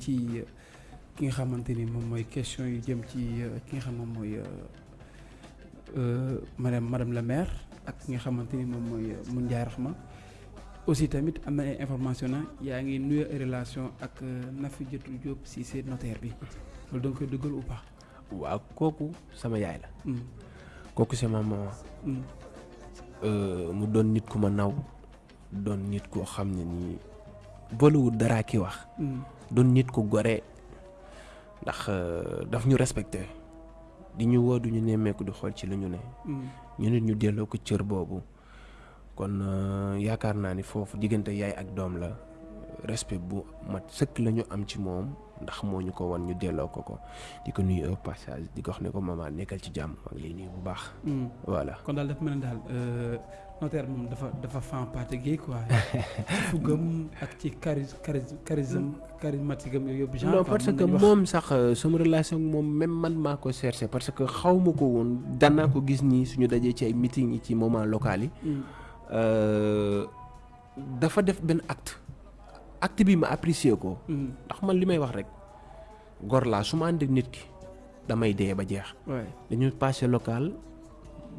ci ki nga xamante ni moom mooy question yu jëm ci ki nga xam moom mooy madame madame la maire ak ki nga xamante ni moom mooy Mun Ndiaye Rahma aussi tamit am na ay information na yaa ngi nuyu relation ak Nafi Jotu Diop si seen notaire bi loolu koy dëggal ou pas? waaw kooku sama yaay la. kooku sama maman. mu doon nit ku ma naw doon nit koo xam ne nii boolewul dara ki wax. Doon nit ku gore. Ndax daf ñu respecté. Di ñu woo du ñu nemmeeku di xool ci lu ñu ne. ñu nit ñu delloo ko cër boobu. Kon yaakaar naa ni foofu diggante yaay ak doom la. Respect bu mat sëkk la ñu am ci moom. Ndax moo ñu ko wan ñu delloo ko ko. Di ko nuyu au passage di ko wax ne ko maman nekkal ci jàmm. Ak lii nuyu bu baax. voilà. Kon daal dafa mel ne daal notaire moom dafa dafa fan parti gay quoi fugam ak ci charis charis charisme charismatique am yooyu yëpp. non parce que moom sax sama relation ak moom même man maa ko cherché parce que xaw ma ko woon daan naa ko gis nii suñu dajee ci ay meeting yi ci moment local yi. dafa def benn acte. acte bi ma apprécier ko. ndax man li may wax rek gor laa su ma ànd ak nit ki damay dee ba jeex. dañu passé local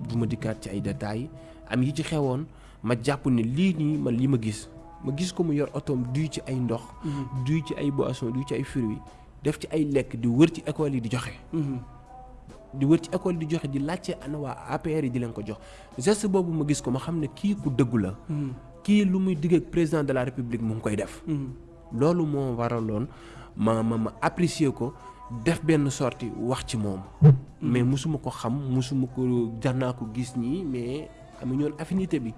du ma dikkaat ci ay détails am yi ci xewoon ma jàpp lii nii man li ma gis ma gis ko mu yor otoom duy ci ay ndox. duy ci ay boissons duy ci ay fruits def ci ay lekk di wër ci école yi di joxe. di wër ci école di joxe di laajte ana waa APR yi di leen ko jox geste boobu ma gis ko ma xam ne kii ku dëggu la. kii lu muy digg ak président de la république mu ngi koy def. loolu moo waraloon ma ma ma apprécier ko def benn sortie wax ci moom. mais musuma ko xam musuma ko jar naa ko gis nii mais amuñu woon affinité bi.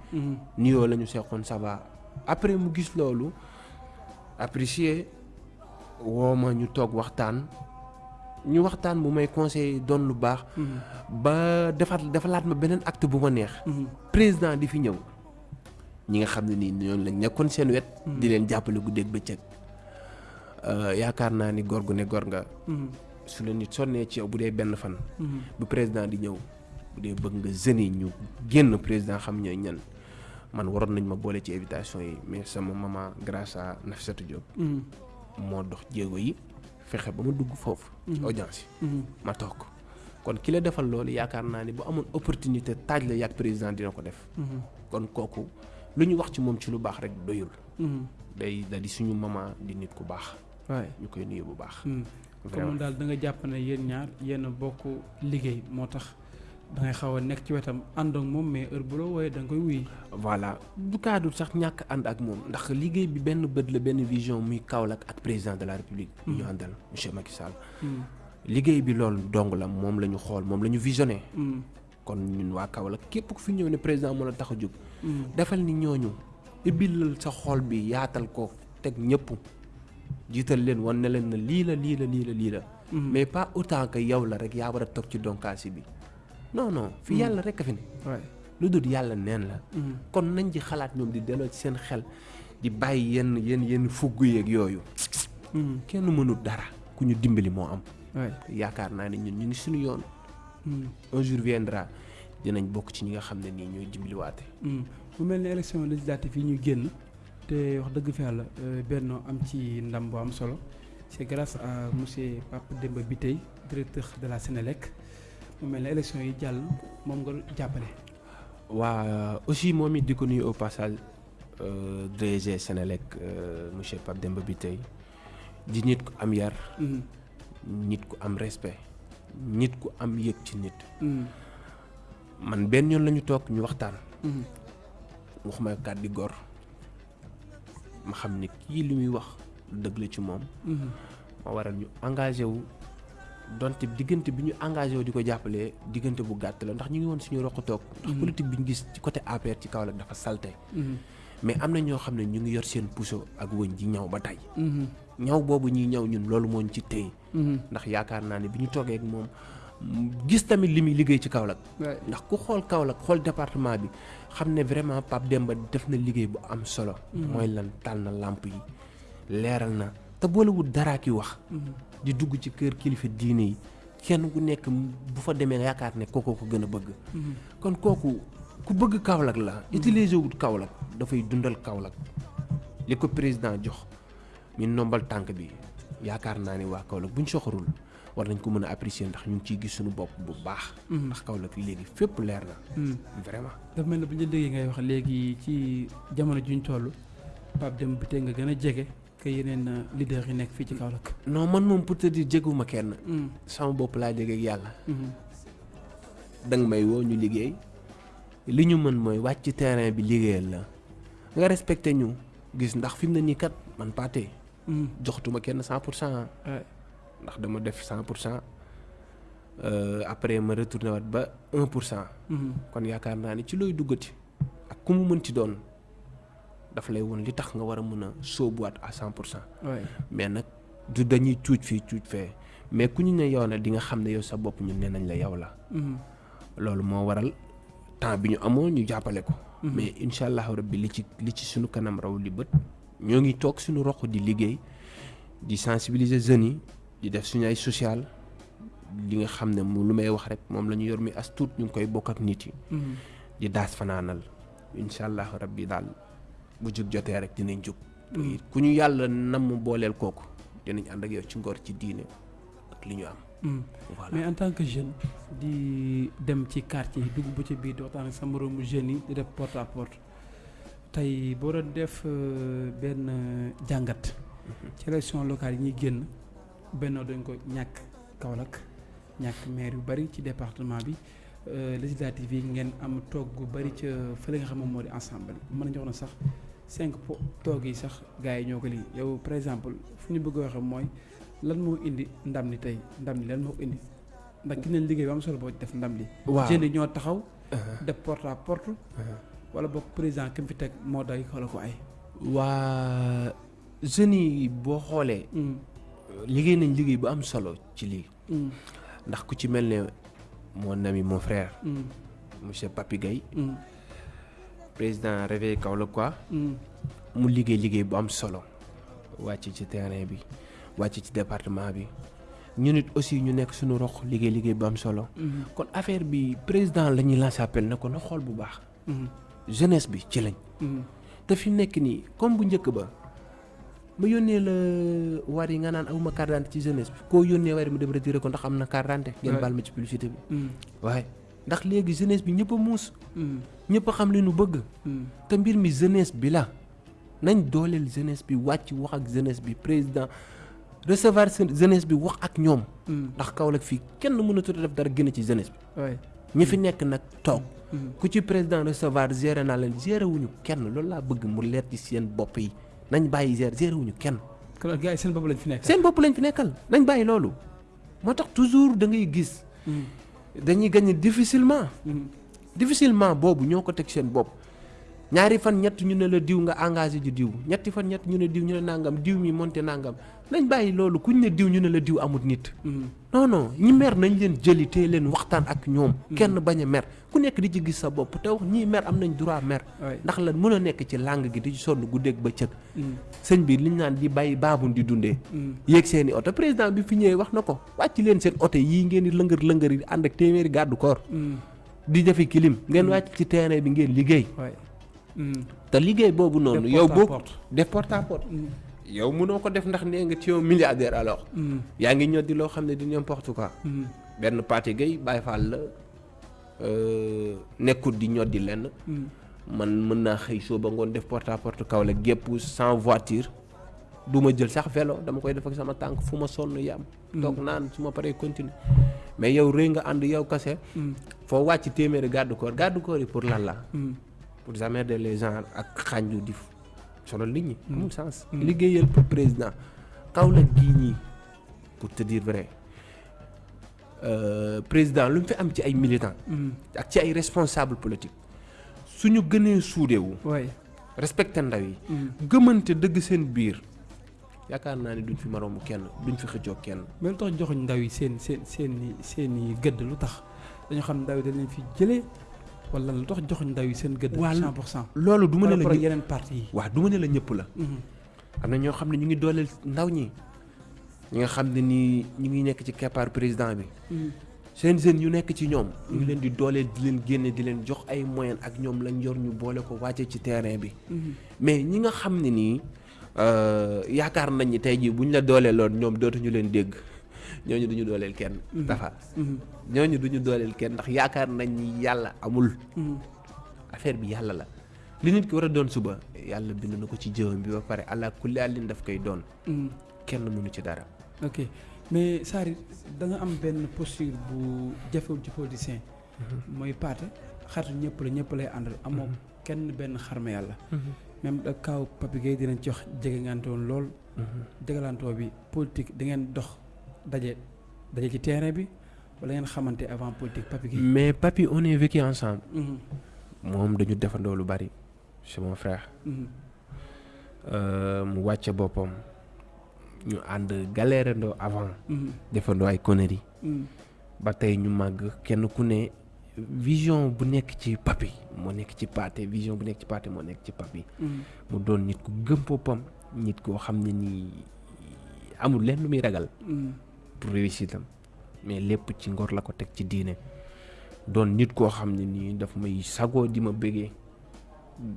nuyoo la ñu seqoon ça va après mu gis loolu apprécier woo ma ñu toog waxtaan ñu waxtaan bu may conseil doon lu baax. ba defaat defalaat ma beneen acte bu ma neex. président di fi ñëw. ñi nga xam ne nii ñoom lañ nekkoon seen wet. di leen jàppale guddeeg bëccëg. yaakaar naa ni góor gu ne góor nga. su la nit sonnee ci yow bu dee benn fan. bu président di ñëw bu dee bëgg nga jeunes yi ñu génn président xam ñooy ñan man waroon nañ ma boole ci invitation yi mais sama maman grâce à Nafissatou Diop. moo dox jéego yi fexe ba ma dugg foofu. ci audience yi. ma toog kon ki la defal loolu yaakaar naa ni bu amoon opportunité taaj la yàgg président dina ko def. kon kooku. lu ñu wax ci moom ci lu baax rek doyul. day da di suñu maman di nit ku baax. waay ñu koy nuyu bu baax. comme daal da nga jàpp ne yéen ñaar yéen bokk liggéey moo tax da ngay xaw a nekk ci wetam ànd ak moom mais heure bu la wooyee da nga koy wuy. voilà du kaddu sax ñàkk ànd ak moom ndax liggéey bi benn bët la benn vision muy Kaolack ak président de la république. ñu àndal monsieur Macky Sall. liggéey bi loolu dong la moom la ñu xool moom la ñu visionné. kon ñun waa Kaolack képp ku fi ñëw ne président moo la tax a jóg. defal ni ñooñu ibbil sa xol bi yaatal ko teg ñëpp jiital leen wan ne leen na lii la lii la lii la lii la. mais pas autant que yow la rek yaa war a toog ci donkaasi bi non non. fi yàlla rek a fi ne. lu dul yàlla neen la. kon nañ ci xalaat ñoom di delloo ci seen xel di bàyyi yenn yenn yenn fugg yeeg yooyu. kenn mënul dara ku ñu dimbali moo am. yaakaar naa ne ñun ñu ngi suñu yoon. un jour viendra dinañ bokk ci ñi nga xam ne nii ñooy dimbaliwaate. mu mel ne élection législative yi ñu génn te wax dëgg fa yàlla Benno am ci ndam bu am solo c'est grâce à monsieur Pape Demba Bitèye directeur de la Sénélec mu mel ne élection yi jàll moom nga jàppale. waa aussi moom it di ko nuyu au passage DG Sénélec monsieur Pape Demba Bitèye di nit ku am yar. nit ku am respect. nit ku am yëg ci nit. man benn yoon la ñu toog ñu waxtaan. wax ma kàddu di gor ma xam ne kii li muy wax dëgg la ci moom. ma waral ñu engagé wu donte diggante bi ñu engagé wu di ko jàppalee diggante bu gàtt la ndax ñu ngi woon suñu roq toog. ndax politique bi ñu gis ci côté APR ci Kaolack dafa salte mais am na ñoo xam ne ñu ngi yor seen puso ak wëñ ji ñaw ba tey. ñaw boobu ñuy ñaw ñun loolu moo ñu ci téye. ndax yaakaar naa ne bi ñu toogee ak moom gis tamit li muy liggéey ci Kaolack. ndax ku xool Kaolack xool département bi xam ne vraiment Pape Demba def na liggéey bu am solo. mooy lan taal na làmp yi leeral na te boolewul dara ki wax. di dugg ci kër kilifa diine yi kenn ku nekk bu fa demee nga yaakaar ne kooku ko gën a bëgg. kon kooku ku bëgg Kaolack la. utiliser wut Kaolack dafay dundal Kaolack li ko président jox mi nombal tànk bi yaakaar naa ni waa Kaolack buñ soxorul war nañ ko mën a apprécier ndax ñu ngi ciy gis suñu bopp bu baax. ndax Kaolack léegi fépp leer na. vraiment. dafa mel ne bu ñu déggee ngay wax léegi ci jamono juñ toll Pape Demba Bitèye nga gën a jege que yeneen leader yi nekk fii ci Kaolack. non man moom pour te dire jeguma kenn. sama bopp laa jege ak yàlla. danga may woo ñu liggéey li ñu mën mooy wàcc ci terrain bi liggéeyal la nga respecté ñu gis ndax fi mu ne nii kat man Pathé. joxtuma kenn cent pour cent. ndax dama def cent pour cent après ma retourné waat ba un pour cent. kon yaakaar naa ni ci looy duggati ak ku mu mën ci doon dafa lay woon li tax nga war a mën a sóobuwaat à cent pour cent. mais nag du dañuy cuuj fii cuuj fee mais ku ñu ne yow na di nga xam ne yow sa bopp ñun nee nañ la yow la. loolu moo waral temps bi ñu amoon ñu jàppale ko. mais incha allahu rabbi li ci li ci suñu kanam raw li bët ñoo ngi toog suñu roq di liggéey di sensibiliser jeunes yi. di def suñu ay social li nga xam ne mu lu may wax rek moom la ñu yor mi as tuut ñu ngi koy bokk ak nit yi. di daas fanaanal incha allah rabbi daal bu jug jotee rek dinañ jug. ku ñu yàlla nam mu booleel kooku dinañ ànd ak yow ci ngor ci diine ak li ñu am. voilà mais en tant que jeune di dem ci quartier yi dugg ba ci biir di waxtaan ak sa moroomu jeunes yi di def porte à porte tey boo doon def benn jàngat. ci élection locale yi ñuy génn. Benno dañ ko ñàkk Kaolack ñàkk maire yu bari ci département bi législative yi ngeen am toog gu bari ca fële nga xam moom moo di ensemble mën nañu wax na sax cinq po toog yi sax gars yi ñoo ko lii yow par exemple fu ñu bëgg a waxee mooy lan moo indi ndam li tey? Ndam li lan moo ko indi? Ndax gis nañ liggéey am solo boo def ndam li. waaw. Jeunes yi ñoo taxaw. def porte à porte. wala boog président ki mu fi teg moo day ko ay. waa jeunes yi boo xoolee. liggéey nañ liggéey bu am solo ci lii. Ndax ku ci mel ne mon ami mon frère. Monsieur Papi Gueye président réveil Kaolack quoi mu liggéey liggéey bu am solo. Wàcc ci terrain bi wàcc ci département bi ñu nit aussi ñu nekk suñu rox liggéey liggéey bu am solo. Kon affaire bi président la ñuy lancé appel na ko na xool bu baax jeunesse bi ci lañ te fi nekk nii comme bu njëkk ba? Ma yónnee la war yi nga naan amuma carte d'identité ci jeunesse bi. Koo yónnee war yi mu dem retiré ko ndax am na carte d'identité ngeen baal ma ci publicité bi. Waaye ndax léegi jeunesse bi ñëpp a muus. Ñëpp a xam li nu bëgg. Te mbir mi jeunesse bi la. nañ dooleel jeunesse bi wàcc wax ak jeunesse bi président recevoir jeunesse bi wax ak ñoom. Ndax Kaolack fii kenn mënatu def dara gën ci jeunesse bi. Ñi fi nekk nag toog. Ku ci président recevoir géré naa leen géré wuñu kenn. loolu laa bëgg mu leer ci seen bopp yi. nañ bàyyi gérer gérer wuñu kenn. kon gars yi seen bopp lañ fi nekkal. seen bopp lañ fi nekkal. nañ bàyyi loolu. moo tax toujours da ngay gis. Dañuy gagné difficilement. difficilement boobu ñoo ko teg seen bopp ñaari fan ñett ñu ne la diw nga engagé ji diw ñetti fan ñett ñu ne diw ñu ne nangam diw mi monté nangam nañ bàyyi loolu kuñ ne diw ñu ne la diw amut nit. non non ñi mer nañ leen jëli te leen waxtaan ak ñoom. kenn bañ a mer ku nekk di ci gis sa bopp te wax ñii mer am nañ droit mer. ndax lan mën a nekk ci langue gi di ci sonn guddeeg bëccëg. sëñ bi liñ naan di bàyyi baabun di dundee. yéeg seen i oto président bi fi ñëwee wax na ko wàcc leen seen oto yii ngeen di lëngër lëngër yi ànd ak téeméeri gàddu koor. di defi kilim ngeen wàcc ci terrain bi ngeen liggéey. Te liggéey boobu noonu. yow boo def porte à porte. yow mënoo ko def ndax nee nga ci yow milliardaire alors. yaa ngi ñoddi loo xam ne di n'importe quoi. benn Pathé Gueye Baye Fall la nekkut di ñoddi lenn. man mën naa xëy soo ba ngoon def porte à porte Kaolack gépp sans voiture. du ma jël sax vélo dama koy def ak sama tànk fu ma sonn yam. toog naan su ma paree continuer mais yow rëy nga ànd yow kase. foo wàcc téeméeri garde corps garde corps yi pour lan la. Pour emmerder les gens ak xànju di solo nit ñi. amul sens. liggéeyal pour président Kaolack gii ñii pour te dire vrai président lu mu fi am ci ay militants. ak ci ay responsables politiques suñu gënee suudewu respecté ndaw yi. gëmante dëgg seen biir yaakaar naa ni duñ fi maroomu kenn duñ fi xëccoo kenn. mais lu tax joxuñ ndaw yi seen seen seen seen i gëdd lu tax? Dañu xam ndaw yi dañ leen fi jëlee. Wala lu tax joxuñ ndaw yi seen gëdd. waaw 100 pour cent. loolu du ma ne la yeneen parti yi. waaw du ma ne la ñëpp la. am na ñoo xam ne ñu ngi dooleel ndaw ñi ñi nga xam ne nii ñu ngi nekk ci keppaar président bi. seen jeunes yu nekk ci ñoom. ñu ngi leen di dooleel di leen génne di leen jox ay moyens ak ñoom lañ yor ñu boole ko wàcce ci terrain bi. mais ñi nga xam ne nii yaakaar nañ ni tey jii bu ñu la dooleeloon ñoom dootuñu leen dégg ñooñu duñu dooleel kenn. dafa ñooñu duñu dooleel kenn ndax yaakaar nañ ni yàlla amul. affaire bi yàlla la. Li nit ki war a doon suba. Yàlla bind na ko ci jëwam bi ba pare. Allah kulli àllin daf koy doon. kenn mënu ci dara. ok. Mais Sary da nga am benn posture bu jafewul ci politicien. mooy paate xaritu ñëpp la ñëpp lay àndal. Amoo kenn benn xarma yàlla. même da kaaw Papi Gueye dinañ ci wax jegengante woon lool. jegalantoo bi politique da ngeen dox daje daje ci terrain bi wala ngeen xamante avant politique Papi Gueye. mais Papi on est vécu ensemble. moom dañu defandoo lu bari c'est mon frère. mu wàcce boppam ñu ànd galérandoo avant. defandoo ay conneries. ba tey ñu màgg kenn ku ne vision bu nekk ci Papi moo nekk ci vision bu nekk ci Pathé moo nekk ci Papi. mu doon nit ku gëm boppam nit koo xam ne nii amul lenn lu muy ragal. Pour réussir tam mais lépp ci ngor la ko teg ci diine. doon nit koo xam ne nii daf may sagoo di ma bëggee.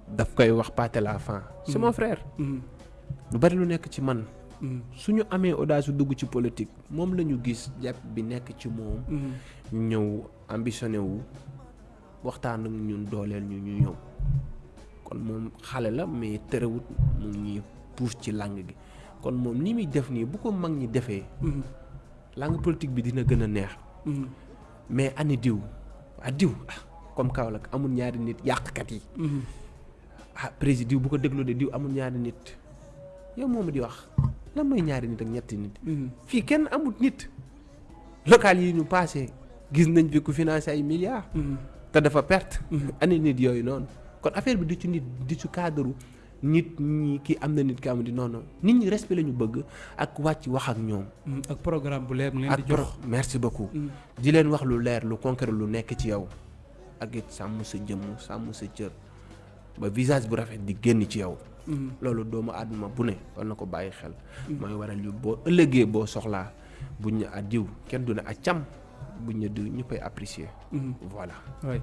Daf koy wax Pathé la fin. C'est mon frère. Lu bari lu nekk ci man. Suñu amee audace dugg ci politique moom la ñu gis jàpp bi nekk ci moom. Ñëw ambitionné wu waxtaan ak ñun dooleel ñu ñu ñëw. Kon moom xale la mais terewut mu ñuy pousse ci langue gi. Kon moom ni muy def nii bu ko mag ñi defee langue politique bi dina gën a neex mais ani diw ah diw ah comme Kaolack amul ñaari nit yàqkat yi. ah président diw bu ko dégloo de diw amul ñaari nit yow moom di wax lan mooy ñaari nit ak ñetti nit. fii kenn amul nit. local yi ñu passé gis nañ fi ku financé ay milliards. te dafa perte. ani nit yooyu noonu kon affaire bi du ci nit du ci cadre nit ñi kii am na nit ki am di noonu nit ñi respect la ñu bëgg ak wàcc wax ak ñoom. ak programme bu leer mu leen di jox merci beaucoup. di leen wax lu leer lu concret lu nekk ci yow. ak it sàmm sa jëmm sàmm sa cër ba visage bu rafet di génn ci yow. loolu doomu àdduna bu ne war na ko bàyyi xel. mooy waral yu boo ëllëgee boo soxlaa buñ ne a kenn du ne a cam buñ ne diw ñu koy apprécier. voilà. waay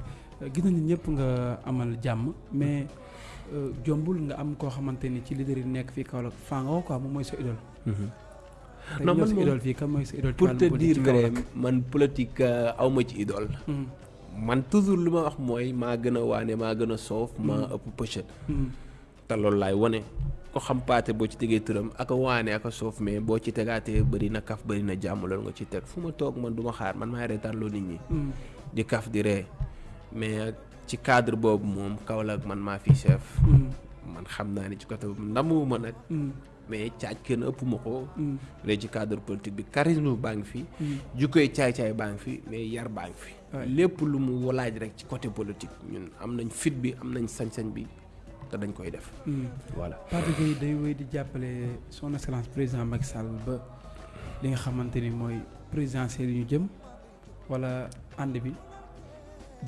gis nañu ñëpp nga amal jàmm mais. Jombul nga am koo xamante ni ci leader yi nekk fii Kaolack faa nga woo quoi moom mooy sa idole. non man sa idole fii kan mooy sa idole. pour te dire vrai man politique aw ma ci idole. man toujours lu ma wax mooy maa gën a waane maa gën a soof. maa ëpp pëchet. te loolu laay wane ko xam Pathé boo ci tegee turam ak a waane ak a soof mais boo ci tegaatee bëri na kaf bëri na jàmm loolu nga ci teg fu ma toog man du ma xaar man maay reetaan loo nit ñi. di kaf di ree mais. Ci cadre boobu moom Kaolack man maa fi chef. man xam naa ni ci côté boobu ndamu ma nag. mais caaj kenn ëpp ma ko. léegi ci cadre politique bi charisme baa ngi fi. jukkoy caay-caay baa ngi fi mais yar baa ngi fi. lépp lu mu laaj rek ci côté politique ñun am nañ fit bi am nañ sañ-sañ bi te dañ koy def. voilà Pathé Gueye day wéy di jàppale son excellence président Macky Sall ba li nga xamante ni mooy présidentielle yi ñu jëm wala ànd bi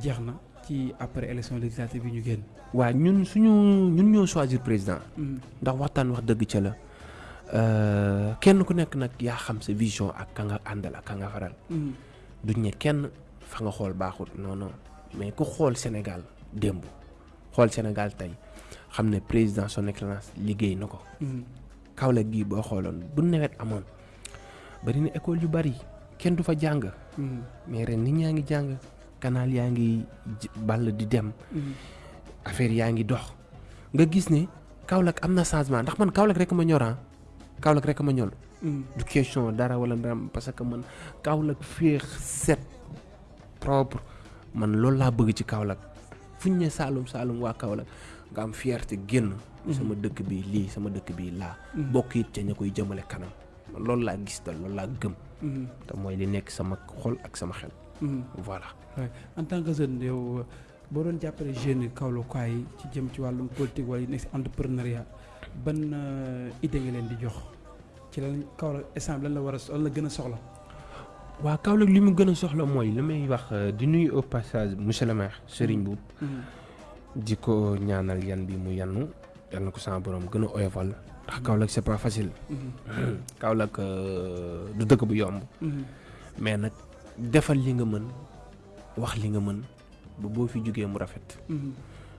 jeex na. Ci après élection législative yi ñu génn. waaw ñun suñu ñun ñoo choisir président. ndax waxtaan wax dëgg ca la kenn ku nekk nag yaa xam sa vision ak ka nga àndal ak ka nga faral. duñ ne kenn fa nga xool baaxut non non mais ku xool Sénégal démb xool Sénégal tey xam ne président son excellence liggéey na ko. Kaolack gii boo xooloon bu nawet amoon bari na école yu bari kenn du fa jàng. mais ren nit ñaa ngi jàng. Canal yaa ngi ball di dem. Affaire yaa ngi dox. Nga gis ne Kaolack am na changement. Ndax man Kaolack rek ma ñor Kaolack rek ma ñor. Du question dara wala dara parce que man Kaolack féex set propre. Man loolu laa bëgg ci Kaolack. Fu ñu ne Saalum Saalum waa Kaolack nga am fierté génn. Sama dëkk bi lii sama dëkk bi laa. Bokk it ca ña koy jëmale kanam. Loolu laa gis dal loolu laa gëm. Te mooy li nekk sama xol ak sama xel voilà. En tant que jeune yow boo doon jàppale jeunes yi Kaolack yi ci jëm ci wàllum politique wala yi nekk si entrepreneuriat ban idée nga leen di jox? Ci lan Kaolack instant lan la war a lan la gën a soxla. waaw Kaolack li mu gën a soxla mooy li may wax di nuyu au passage monsieur le maire Serigne Boub. di ko ñaanal yan bi mu yannu yal na ko sama borom gën a oyofal. Ndax Kaolack c'est pas facile. Kaolack du dëkk bu yomb. mais nag defal li nga mën wax li nga mën ba boo fi jógee mu rafet.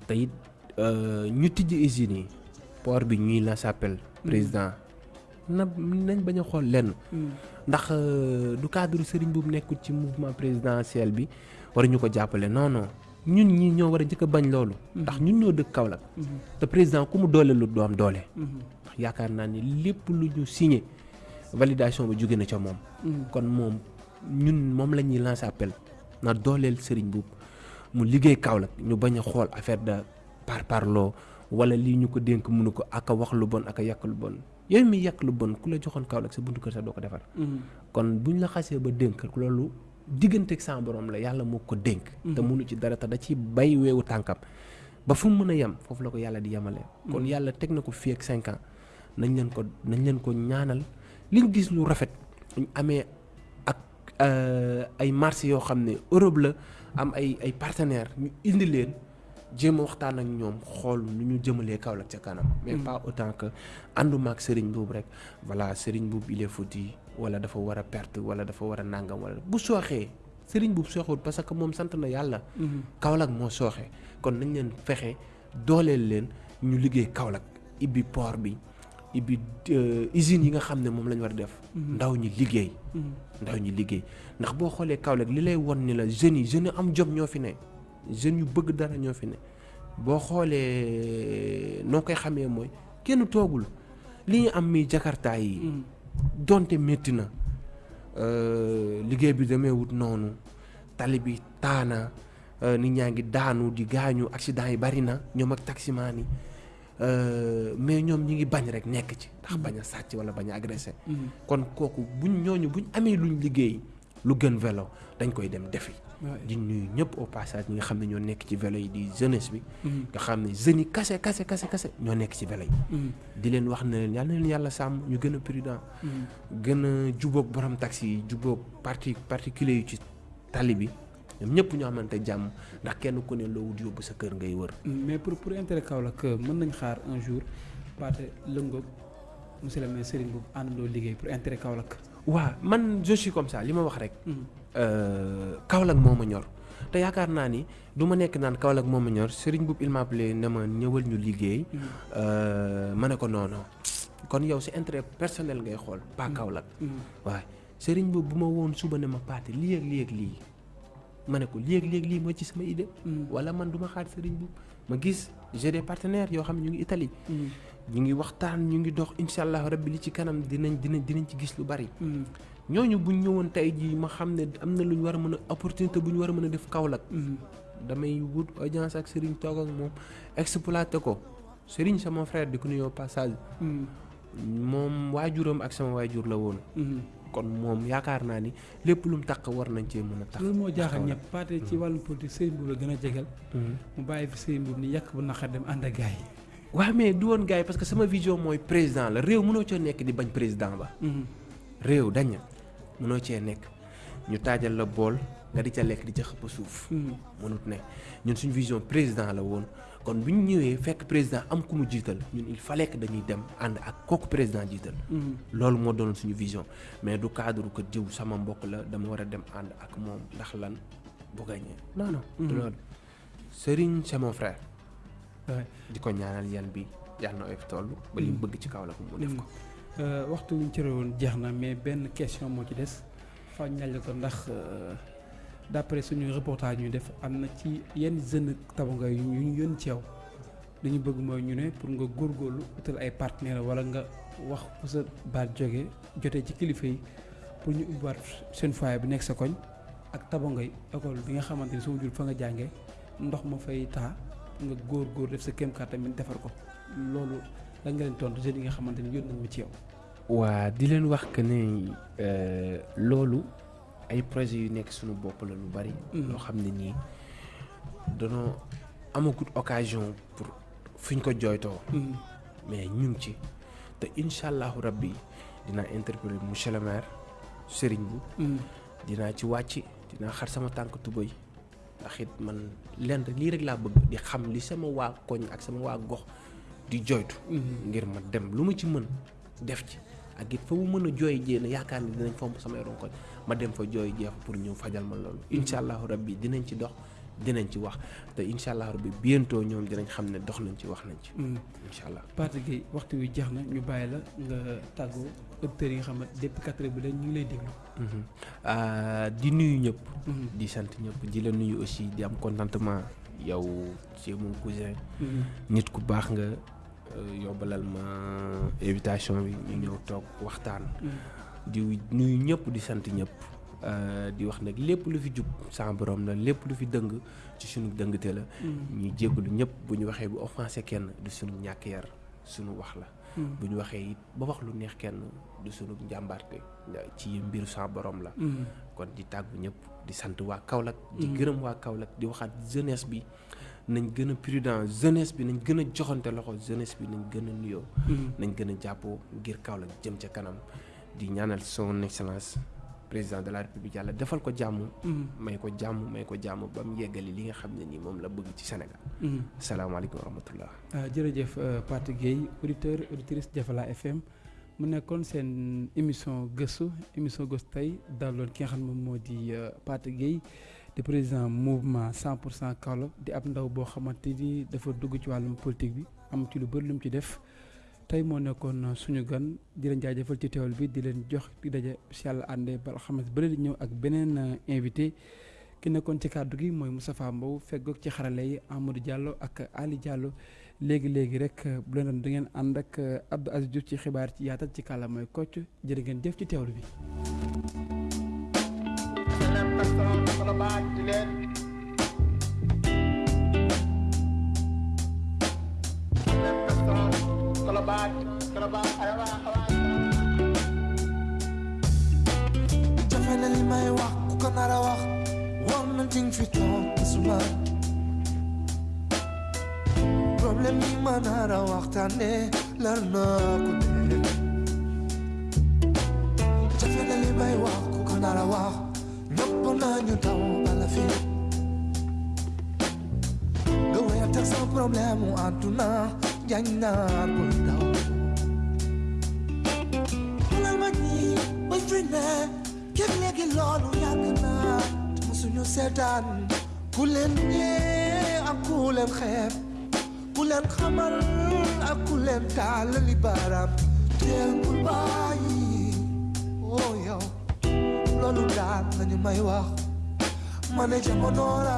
te it ñu tijji usines yi port bi ñuy la s'appelle président na nañ bañ a xool lenn. Ndax du cadre sëriñ bu nekkul ci mouvement présidentiel bi war ñu ko jàppale. Non non. Ñun ñi ñoo war a njëkk a bañ loolu. Ndax ñun ñoo dëkk Kaolack. Te président ku mu doole lu du am doole. Ndax yaakaar naa ni lépp lu ñu signé validation bi jóge na ca moom. Kon moom ñun moom la ñuy lancer appel na dooleel sëriñ buub mu liggéey Kaolack ñu bañ a xool affaire de par parloo wala lii ñu ko dénk mënu ko ak a wax lu bon ak a yàq lu bon. Yow mi yàq lu bon ku la joxoon Kaolack sa buntu kër sax doo ko defar. Kon buñ la xasee ba dénk loolu digganteeg sa borom la yàlla moo ko dénk. Te mënu ci dara te da ci bay weewu tànkam. Ba fu mu mën a yem foofu la ko yàlla di yemale. Kon yàlla teg na ko fii ak cinq ans. Nañ leen ko nañ leen ko ñaanal. Liñ gis lu rafet ñu amee ak ay marché yoo xam ne Europe la am ay ay partenaires ñu indi leen jéem a waxtaan ak ñoom xool nu ñu jëmalee Kaolack ca kanam. mais pas autant que ànduma ak Serigne Boub rek voilà Serigne Boub il est foutu wala dafa war a perte wala dafa war a nàngam wala bu sooxee Serigne Boub sooxul parce que moom sant na yàlla. Kaolack moo sooxee kon nañ leen fexe dooleel leen ñu liggéey Kaolack ibbi port bi. ibbi usines yi nga xam ne moom la ñu war a def. ndaw ñi liggéey. Ndaw ñi liggéey ndax boo xoolee Kaolack li lay won ni la jeunes yi jeunes am jom ñoo fi ne jeunes yu bëgg dara ñoo fi ne boo xoolee noo koy xamee mooy kenn toogul li ñu am mi jakarta yi. donte métti na liggéey bi demee wut noonu tali bi taana nit ñaa ngi daanu di gaañu accident yi bari na ñoom ak taximaan yi. Mais ñoom ñi ngi bañ rek nekk ci. ndax bañ a sàcc wala bañ a agressé. Kon kooku buñ ñooñu buñ amee luñ liggéey lu gën vélo dañ koy dem defi. Di nuyu ñëpp au passage ñi nga xam ne ñoo nekk ci vélo yi di jeunesse bi. Nga xam ne jeunes yi kase kase kase kase ñoo nekk ci vélo yi. Di leen wax ne leen yàlla na leen yàlla sàmm ñu gën a prudent. Gën a jubóog borom taxi yi jubóog parti particulier yu ci tali bi ñoom ñëpp ñoo xamante jàmm ndax kenn ku ne loo wut yóbbu sa kër ngay wër. mais pour pour intérêt Kaolack mën nañ xaar un jour Pathé lëngoog monsieur le maire Serigne Boub àndandoo liggéey pour intérêt Kaolack. waaw man je suis comme ça li ma wax rek. Kaolack moo ma ñor te yaakaar naa ni du ma nekk naan Kaolack moo ma ñor Serigne Boub il m'a appelé ne ma ñëwal ñu liggéey. ma ne ko non non kon yow si intérêt personnel ngay xool pas Kaolack. waaye Serigne Boub bu ma woon suba ne ma Pathé lii ak lii ak lii. Ma ne ko léegi-léegi lii mooy ci sama idée wala man du ma xaar sëriñ bu ma gis j'ai des partenaires yoo xam ne ñu ngi Italie ñu ngi waxtaan ñu ngi dox incha allah rabbi li ci kanam dinañ dinañ dinañ ci gis lu bari. Ñooñu buñ ñëwoon tey jii ma xam ne am na lu ñu war a mën a opportunité bu ñu war a mën a def Kaolack damay wut audience ak sëriñ toog ak moom exploité ko sëriñ sama frère di ko nuyoo passage moom waajuram ak sama waajur la woon kon moom yaakaar naa ni lépp lu mu taq war nañ cee mën a tax. loolu moo jaaxal ñëpp Pathé ci wàllum politique Serigne Boub la gën a jegal. mu bàyyi fi Boub ni yàq bu naqar dem ànd ak gars yi. waaw mais du woon gars yi parce que sama vision mooy président la réew mënoo cee nekk di bañ président ba. réew dañ mënoo cee nekk ñu taajal la bool nga di ca lekk di ca xëpp suuf. mënut ne ñun suñu vision président la woon. Kon bu ñu ñëwee fekk président am ku mu jiital ñun il fallait que dañuy dem ànd ak kooku président jiital. loolu moo doon suñu vision mais du cadre que diw sama mbokk la dama war a dem ànd ak moom ndax lan bu gañee non non. du loolu Serigne c'est mon frère. di ko ñaanal yan bi yàlla na oyof toll. ba li mu bëgg ci kaw la ko mu def ko. waxtu wi ñu cëre woon jeex na mais benn question moo ci des fa ñaaj la ko ndax. D'après suñu reportage ñu def am na ci yenn jeunes tabanga yu ñu yónni ci yow li ñu bëgg mooy ñu pour nga góorgóorlu utal ay partenaires wala baat jóge jotee ci kilifa yi pour ñu ubbiwaat seen foyer. Ay projets yu nekk suñu bopp la lu bari. loo xam ne nii danoo amagut occasion pour fuñ ko jooytoo. mais ñu ngi ci te incha allahu rabbi dinaa interpeller monsieur le maire Serigne bu. dinaa ci wàcc dinaa xar sama tànk tubéy ndax it man lenn lii rek laa bëgg di xam li sama waa koñ ak sama waa gox di jooytu. ngir ma dem lu ma ci mën def ci. ak it fa mu mën a jooy jee na yaakaar ni dinañ fomp samay ronkoñ ma dem fa jooy jeex pour ñëw fajal ma loolu incha allahu rabbi dinañ ci dox dinañ ci wax te incha allah rabbi bientôt ñoom dinañ xam ne dox nañ ci wax nañ ci. incha allah Pathé Gueye waxtu wi jeex na ñu bàyyi la nga tàggoo auditeurs yi nga xam ne depuis quatre heures bi dañ ñu ngi lay déglu. di nuyu ñëpp. di sant ñëpp di la nuyu aussi di am contentement yow ci mon cousin. nit ku baax nga yóbbalal ma invitation bi ñu ñëw toog waxtaan. Di nuyu ñëpp di sant ñëpp. di wax nag lépp lu fi jub sa borom la lépp lu fi dëng ci sunu dëngte la. ñu jégalu ñëpp bu ñu waxee bu offensé kenn du sunu ñàkk yar sunu wax la. bu ñu waxee it ba wax lu neex kenn du sunu njàmbaarte ci mbiru sa borom la. kon di tàggu ñëpp di sant waa Kaolack. di gërëm waa Kaolack di waxaat jeunesse bi nañ gën a prudent jeunesse bi nañ gën a joxante loxo jeunesse bi nañ gën a nuyoo. nañ gën a jàppoo ngir Kaolack jëm ca kanam di ñaanal son excellence. président de la république yàlla defal ko jàmm. may ko jàmm may ko jàmm ba mu yeggali li nga xam ne nii moom la bëgg ci Sénégal. salaamaaleykum wa rahmatullah. jërëjëf Pathé Gueye auditeur auditrice Jafala FM mu nekkoon seen émission gëstu émission gëstu tey daloon ki nga xam ne moom moo di Pathé Gueye di président mouvement 100 pour cent Kaolack di ab ndaw boo xamante ni dafa dugg ci wàllum politique bi am ci lu bëri lu mu ci def. Tey moo nekkoon suñu gan di leen jaajëfal ci teewal bi di leen jox di daje si yàlla àndee ba alxames bële di ñëw ak beneen invité ki nekkoon ci kàddu gi mooy Moustapha Mbow feggoog ci xarale yi Amadou Diallo ak Ali Diallo. Léegi léegi rek bu leen doon da ngeen ànd ak Abdou Aziz Diouf ci xibaar ci yaatal ci kàlla mooy kocc. Jërë ngeen jëf ci teewlu bi. Jafe na li may wax ku ko nar a wax war na ting fi toog suma problème yi ma nar a waxtaane lar na ko dee jafe na li may wax ku ko nar a wax ñëpp nañu daw bala fi nga wéyal teg sa problème mu àdduna jañ naa ko daw képp léegi loolu yàgg naa te musuñu seetaan ku leen ñee ak ku leen xeeb ku leen xamal ak ku leen taal li baaraam teel bul bàyyi oh yow loolu daal lañu may wax ma ne jamono la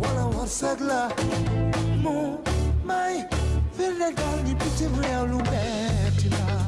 wala wërsëg la mu may firnde daal ni bitim réew lu metti la